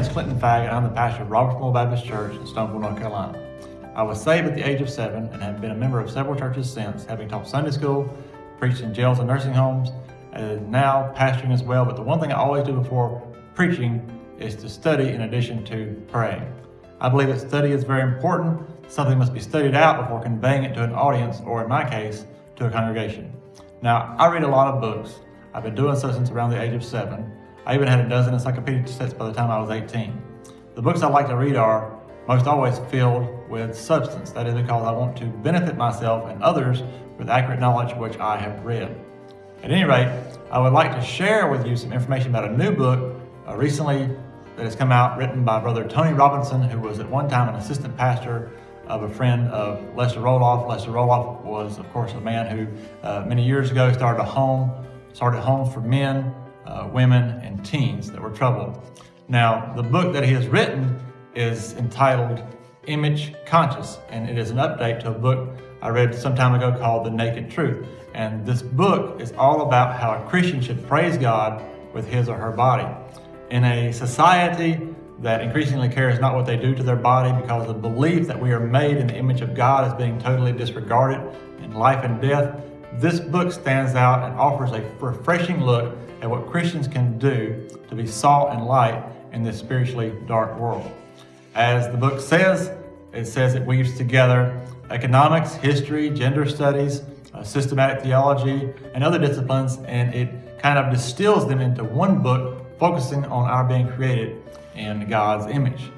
Is Clinton Fagg and I'm the pastor of Robertsville Baptist Church in Stoneville, North Carolina. I was saved at the age of seven and have been a member of several churches since, having taught Sunday school, preached in jails and nursing homes, and now pastoring as well. But the one thing I always do before preaching is to study in addition to praying. I believe that study is very important. Something must be studied out before conveying it to an audience, or in my case, to a congregation. Now, I read a lot of books. I've been doing so since around the age of seven. I even had a dozen encyclopedic sets by the time I was 18. The books I like to read are most always filled with substance. That is because I want to benefit myself and others with accurate knowledge which I have read. At any rate, I would like to share with you some information about a new book uh, recently that has come out written by Brother Tony Robinson, who was at one time an assistant pastor of a friend of Lester Roloff. Lester Roloff was, of course, a man who uh, many years ago started a home, started homes for men, uh, women, and teens that were troubled. Now, the book that he has written is entitled Image Conscious, and it is an update to a book I read some time ago called The Naked Truth. And this book is all about how a Christian should praise God with his or her body. In a society that increasingly cares not what they do to their body because the belief that we are made in the image of God is being totally disregarded in life and death, this book stands out and offers a refreshing look at what Christians can do to be salt and light in this spiritually dark world. As the book says, it says it weaves together economics, history, gender studies, uh, systematic theology, and other disciplines, and it kind of distills them into one book focusing on our being created in God's image.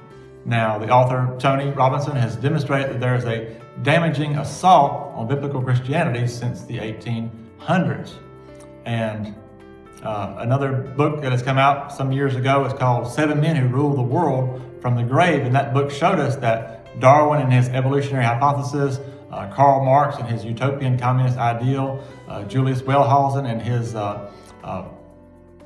Now, the author, Tony Robinson, has demonstrated that there is a damaging assault on biblical Christianity since the 1800s. And uh, another book that has come out some years ago is called Seven Men Who Rule the World from the Grave. And that book showed us that Darwin and his evolutionary hypothesis, uh, Karl Marx and his utopian communist ideal, uh, Julius Wellhausen and his uh, uh,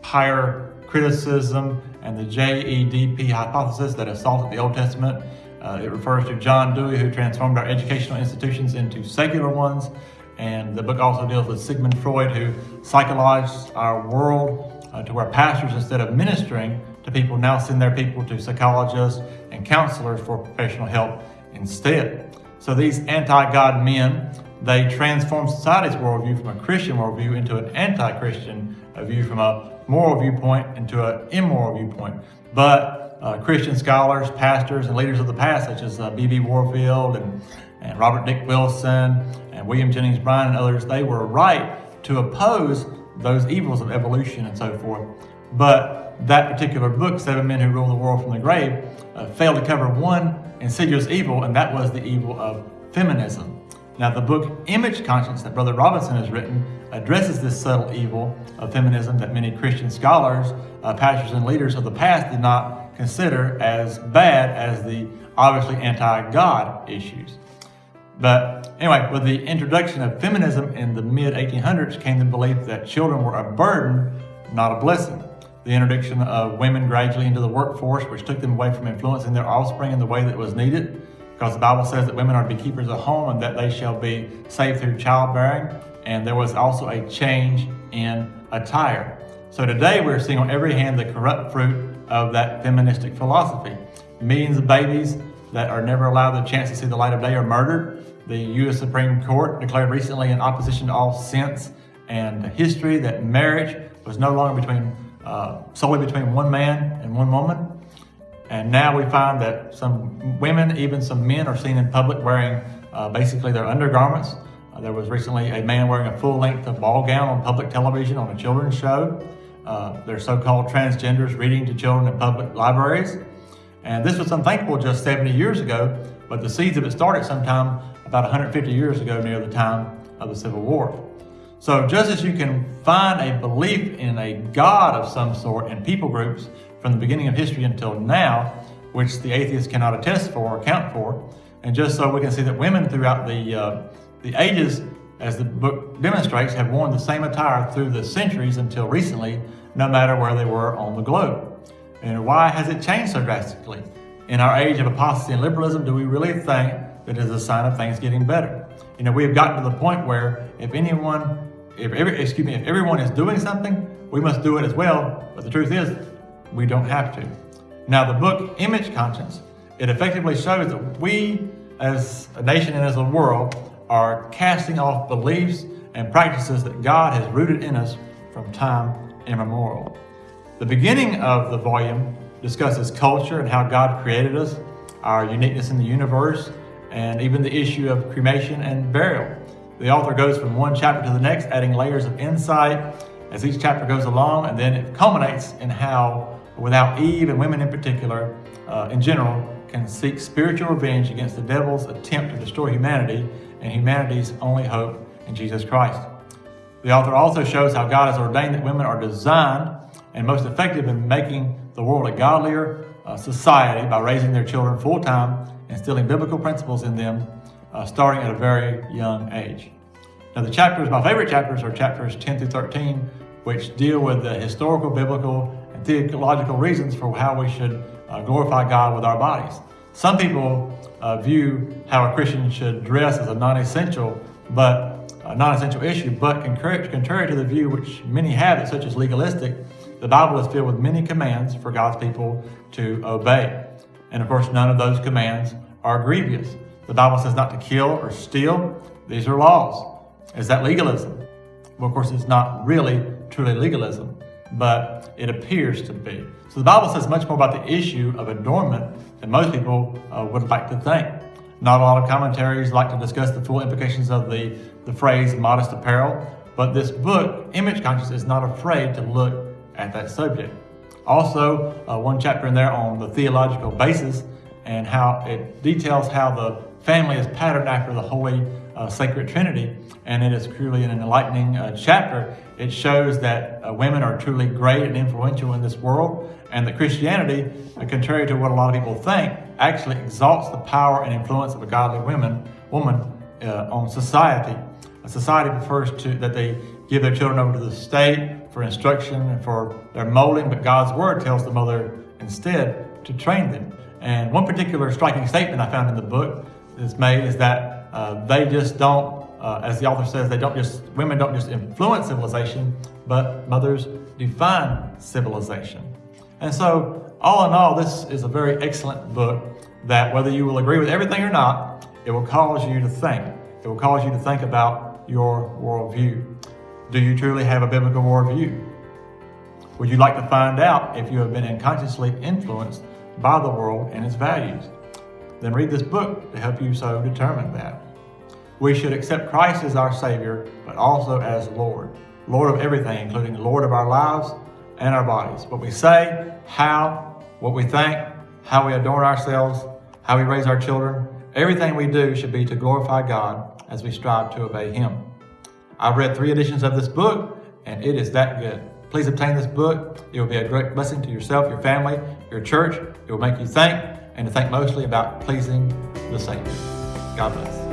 higher criticism and the JEDP hypothesis that assaulted the Old Testament. Uh, it refers to John Dewey, who transformed our educational institutions into secular ones. And the book also deals with Sigmund Freud, who psychologized our world uh, to where pastors, instead of ministering to people, now send their people to psychologists and counselors for professional help instead. So these anti-God men, they transform society's worldview from a Christian worldview into an anti-Christian view, from a moral viewpoint into an immoral viewpoint. But uh, Christian scholars, pastors, and leaders of the past, such as B.B. Uh, Warfield and, and Robert Dick Wilson and William Jennings Bryan and others, they were right to oppose those evils of evolution and so forth. But that particular book, Seven Men Who Rule the World from the Grave, uh, failed to cover one insidious evil, and that was the evil of feminism. Now, the book Image Conscious that Brother Robinson has written addresses this subtle evil of feminism that many Christian scholars, uh, pastors, and leaders of the past did not consider as bad as the obviously anti-God issues. But anyway, with the introduction of feminism in the mid-1800s came the belief that children were a burden, not a blessing. The introduction of women gradually into the workforce, which took them away from influencing their offspring in the way that was needed, because the Bible says that women are to be keepers of home and that they shall be saved through childbearing. And there was also a change in attire. So today we're seeing on every hand the corrupt fruit of that feministic philosophy. Millions of babies that are never allowed the chance to see the light of day are murdered. The U.S. Supreme Court declared recently in opposition to all sense and history that marriage was no longer between uh, solely between one man and one woman, and now we find that some women, even some men, are seen in public wearing uh, basically their undergarments. Uh, there was recently a man wearing a full-length ball gown on public television on a children's show. Uh, they're so-called transgenders reading to children in public libraries. And this was unthinkable just 70 years ago, but the seeds of it started sometime about 150 years ago near the time of the Civil War. So just as you can find a belief in a God of some sort in people groups from the beginning of history until now, which the atheists cannot attest for or account for. And just so we can see that women throughout the, uh, the ages, as the book demonstrates, have worn the same attire through the centuries until recently, no matter where they were on the globe. And why has it changed so drastically? In our age of apostasy and liberalism, do we really think that it is a sign of things getting better? You know, we have gotten to the point where if anyone, if every, excuse me, if everyone is doing something, we must do it as well. But the truth is, we don't have to. Now, the book Image Conscious, it effectively shows that we, as a nation and as a world, are casting off beliefs and practices that God has rooted in us from time immemorial. The beginning of the volume discusses culture and how God created us, our uniqueness in the universe, and even the issue of cremation and burial. The author goes from one chapter to the next, adding layers of insight as each chapter goes along, and then it culminates in how, without Eve and women in particular, uh, in general, can seek spiritual revenge against the devil's attempt to destroy humanity and humanity's only hope in Jesus Christ. The author also shows how God has ordained that women are designed and most effective in making the world a godlier uh, society by raising their children full time, instilling biblical principles in them, uh, starting at a very young age. Now, the chapters, my favorite chapters are chapters 10 through 13, which deal with the historical, biblical, and theological reasons for how we should uh, glorify God with our bodies. Some people uh, view how a Christian should dress as a non essential, but a non-essential issue, but contrary, to the view which many have it, such as legalistic, the Bible is filled with many commands for God's people to obey. And of course, none of those commands are grievous. The Bible says not to kill or steal. These are laws. Is that legalism? Well, of course, it's not really truly legalism, but it appears to be. So the Bible says much more about the issue of adornment than most people uh, would like to think. Not a lot of commentaries like to discuss the full implications of the, the phrase modest apparel, but this book, Image Conscious, is not afraid to look at that subject. Also, uh, one chapter in there on the theological basis and how it details how the family is patterned after the Holy uh, Sacred Trinity, and it is truly an enlightening uh, chapter. It shows that uh, women are truly great and influential in this world, and that Christianity, uh, contrary to what a lot of people think, actually exalts the power and influence of a godly woman, woman uh, on society. A society prefers to that they give their children over to the state for instruction and for their molding, but God's word tells the mother instead to train them. And one particular striking statement I found in the book is made is that uh, they just don't, uh, as the author says, they don't just women don't just influence civilization, but mothers define civilization. And so, all in all, this is a very excellent book that whether you will agree with everything or not, it will cause you to think. It will cause you to think about your worldview. Do you truly have a biblical worldview? Would you like to find out if you have been unconsciously influenced by the world and its values? Then read this book to help you so determine that. We should accept Christ as our Savior, but also as Lord. Lord of everything, including Lord of our lives and our bodies. What we say, how, what we think, how we adorn ourselves, how we raise our children, everything we do should be to glorify God as we strive to obey Him. I've read three editions of this book, and it is that good. Please obtain this book. It will be a great blessing to yourself, your family, your church. It will make you think and to think mostly about pleasing the Savior. God bless.